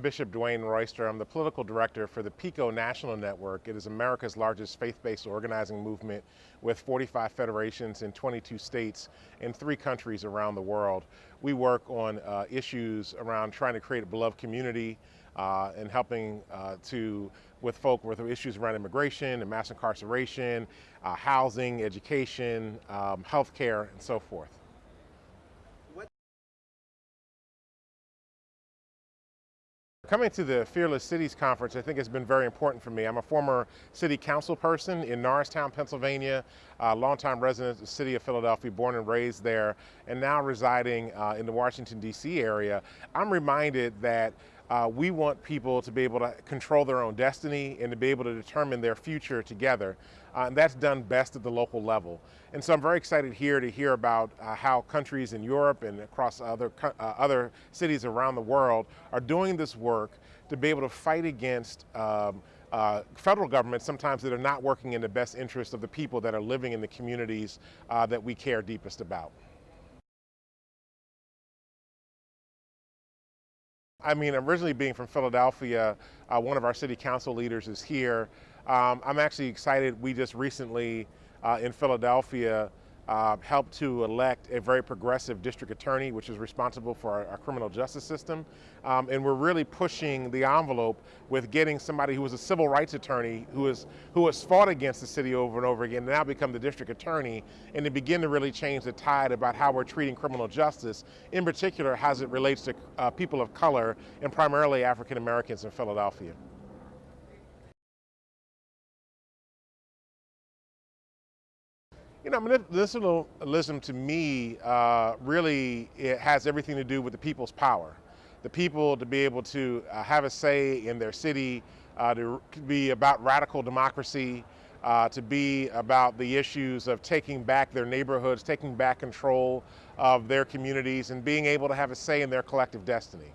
Bishop Dwayne Royster. I'm the political director for the PICO National Network. It is America's largest faith-based organizing movement with 45 federations in 22 states and three countries around the world. We work on uh, issues around trying to create a beloved community uh, and helping uh, to with folk with issues around immigration and mass incarceration, uh, housing, education, um, healthcare, and so forth. Coming to the Fearless Cities Conference, I think has been very important for me. I'm a former city council person in Norristown, Pennsylvania, a longtime resident of the city of Philadelphia, born and raised there, and now residing uh, in the Washington, D.C. area. I'm reminded that uh, we want people to be able to control their own destiny and to be able to determine their future together. Uh, and that's done best at the local level. And so I'm very excited here to hear about uh, how countries in Europe and across other, uh, other cities around the world are doing this work to be able to fight against um, uh, federal governments sometimes that are not working in the best interest of the people that are living in the communities uh, that we care deepest about. I mean, originally being from Philadelphia, uh, one of our city council leaders is here. Um, I'm actually excited. We just recently uh, in Philadelphia uh, helped to elect a very progressive district attorney, which is responsible for our, our criminal justice system. Um, and we're really pushing the envelope with getting somebody who was a civil rights attorney who, is, who has fought against the city over and over again, now become the district attorney, and to begin to really change the tide about how we're treating criminal justice, in particular as it relates to uh, people of color and primarily African Americans in Philadelphia. You know, I mean, municipalism to me uh, really it has everything to do with the people's power. The people to be able to uh, have a say in their city, uh, to be about radical democracy, uh, to be about the issues of taking back their neighborhoods, taking back control of their communities, and being able to have a say in their collective destiny.